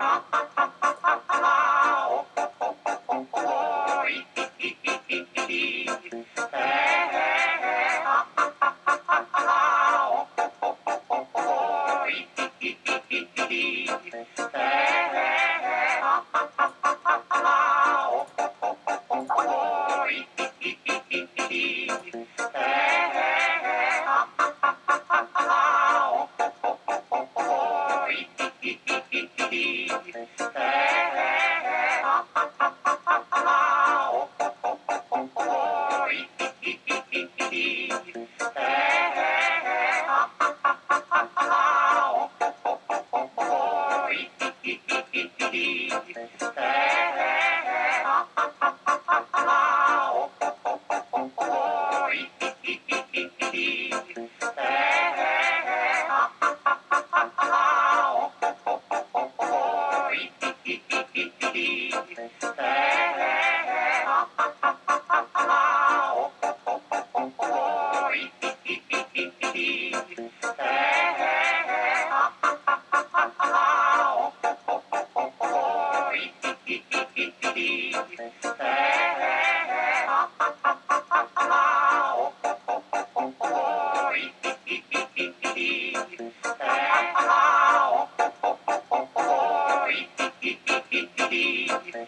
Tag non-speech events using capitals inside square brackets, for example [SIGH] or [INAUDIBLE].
Bye. [LAUGHS] Hey. Hey, hey, hey.